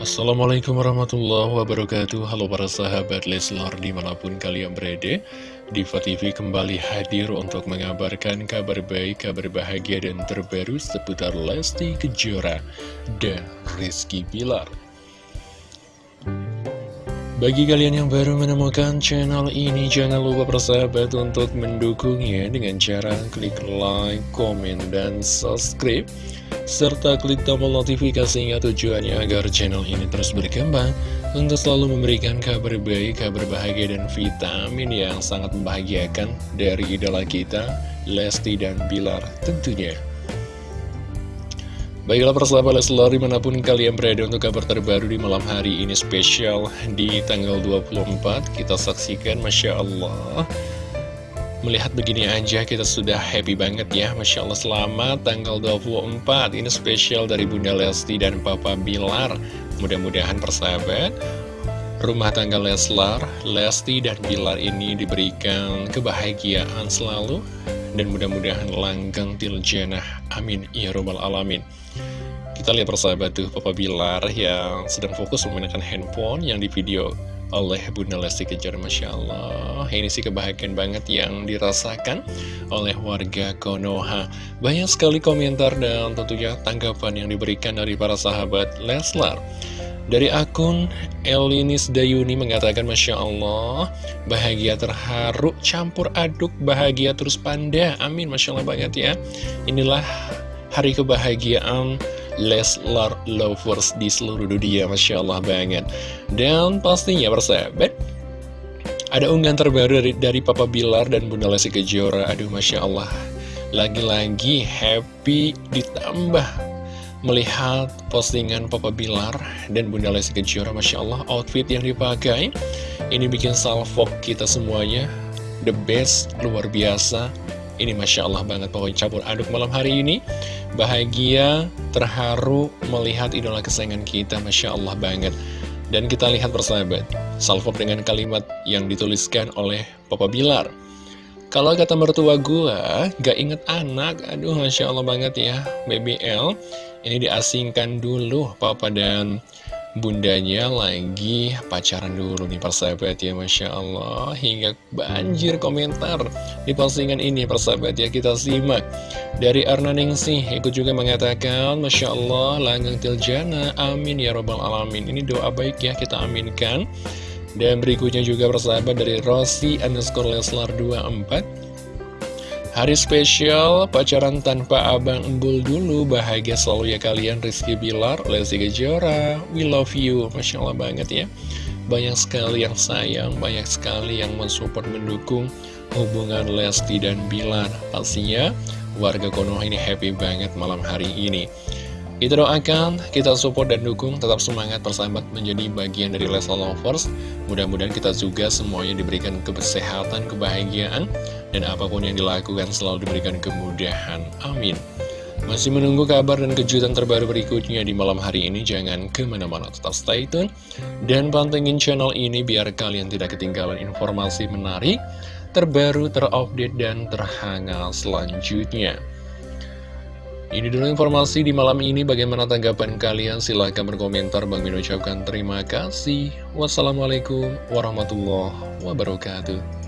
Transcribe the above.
Assalamualaikum warahmatullahi wabarakatuh. Halo para sahabat Leslar di mana pun kalian berada Diva TV kembali hadir untuk mengabarkan kabar baik, kabar bahagia dan terbaru seputar Lesti Kejora dan Rizky Bilar bagi kalian yang baru menemukan channel ini, jangan lupa persahabat untuk mendukungnya dengan cara klik like, komen, dan subscribe. Serta klik tombol notifikasinya tujuannya agar channel ini terus berkembang untuk selalu memberikan kabar baik, kabar bahagia, dan vitamin yang sangat membahagiakan dari idola kita, Lesti dan Bilar tentunya. Baiklah persahabat Leslar di mana pun kalian berada untuk kabar terbaru di malam hari ini spesial di tanggal 24 Kita saksikan Masya Allah. Melihat begini aja kita sudah happy banget ya. Masya Allah selamat tanggal 24 Ini spesial dari Bunda Lesti dan Papa Bilar. Mudah-mudahan persahabat Rumah tangga Leslar, Lesti dan Bilar ini diberikan kebahagiaan selalu Dan mudah-mudahan langgeng tiljanah Amin. Ya Rabbal Alamin. Kita lihat persahabat tuh Papa Bilar yang sedang fokus menggunakan handphone yang di video oleh Bunda Lesti Kejar Masya Allah. Ini sih kebahagiaan banget yang dirasakan oleh warga Konoha. Banyak sekali komentar dan tentunya tanggapan yang diberikan dari para sahabat Leslar dari akun Elinis Dayuni mengatakan Masya Allah Bahagia terharu campur aduk bahagia terus panda Amin Masya Allah banget ya. Inilah hari kebahagiaan Leslar Lovers di seluruh dunia Masya Allah banget Dan pastinya persahabat Ada unggahan terbaru dari, dari Papa Bilar dan Bunda Lesti Kejora. Aduh Masya Allah Lagi-lagi happy ditambah Melihat postingan Papa Bilar dan Bunda Lesti Kejora Masya Allah outfit yang dipakai Ini bikin salvok kita semuanya. The best, luar biasa. Ini Masya Allah banget pokoknya campur aduk malam hari ini. Bahagia, terharu melihat idola kesayangan kita Masya Allah banget. Dan kita lihat bersahabat Salvok dengan kalimat yang dituliskan oleh Papa Bilar Kalau kata mertua gua, gak inget anak. Aduh Masya Allah banget ya. BBL Ini diasingkan dulu Papa dan bundanya lagi pacaran dulu nih persahabat ya Masya Allah. Hingga banjir komentar di postingan ini persahabat ya kita simak. Dari Arna Ningsih ikut juga mengatakan Masya Allah langgang tiljana amin ya robbal alamin. Ini doa baik ya kita aminkan dan berikutnya juga persahabat dari Rossi underscore Leslar 24 Hari spesial, pacaran tanpa abang embul dulu, bahagia selalu ya kalian Rizky Bilar, Lesti Kejora, we love you, Masya Allah banget ya. Banyak sekali yang sayang, banyak sekali yang mensupport, mendukung hubungan Lesti dan Bilar. Pastinya warga Konoha ini happy banget malam hari ini. Kita doakan, kita support dan dukung, tetap semangat persahabat menjadi bagian dari Leslar Lovers. Mudah-mudahan kita juga semuanya diberikan kesehatan, kebahagiaan, dan apa pun yang dilakukan selalu diberikan kemudahan. Amin. Masih menunggu kabar dan kejutan terbaru berikutnya di malam hari ini, jangan ke mana-mana, tetap stay tune. Dan pantengin channel ini biar kalian tidak ketinggalan informasi menarik, terbaru, terupdate, dan terhangat selanjutnya. Ini dulu informasi di malam ini. Bagaimana tanggapan kalian? Silahkan berkomentar. Bang Min ucapkan terima kasih. Wassalamualaikum warahmatullahi wabarakatuh.